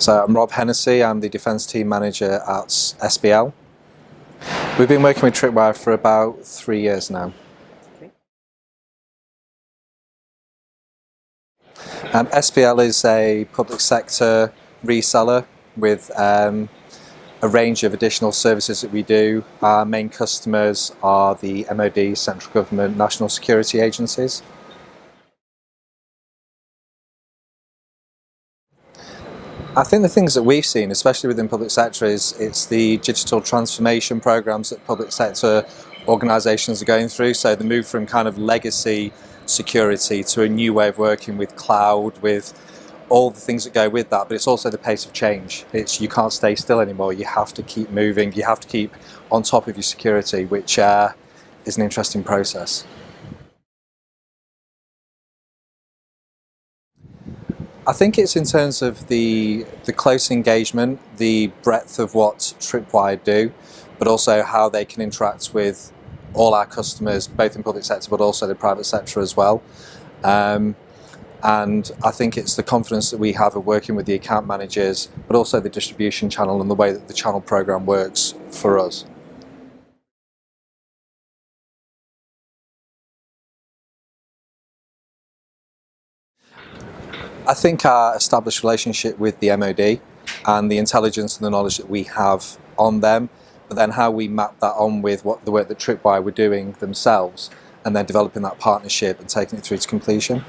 So I'm Rob Hennessy, I'm the Defence Team Manager at SBL. We've been working with Tripwire for about three years now. Um, SBL is a public sector reseller with um, a range of additional services that we do. Our main customers are the MOD, central government, national security agencies. I think the things that we've seen, especially within public sector, is it's the digital transformation programs that public sector organisations are going through. So the move from kind of legacy security to a new way of working with cloud, with all the things that go with that, but it's also the pace of change. It's you can't stay still anymore. You have to keep moving. You have to keep on top of your security, which uh, is an interesting process. I think it's in terms of the, the close engagement, the breadth of what Tripwire do, but also how they can interact with all our customers, both in public sector but also the private sector as well. Um, and I think it's the confidence that we have of working with the account managers, but also the distribution channel and the way that the channel program works for us. I think our established relationship with the MOD and the intelligence and the knowledge that we have on them, but then how we map that on with what the work that Tripwire were doing themselves and then developing that partnership and taking it through to completion.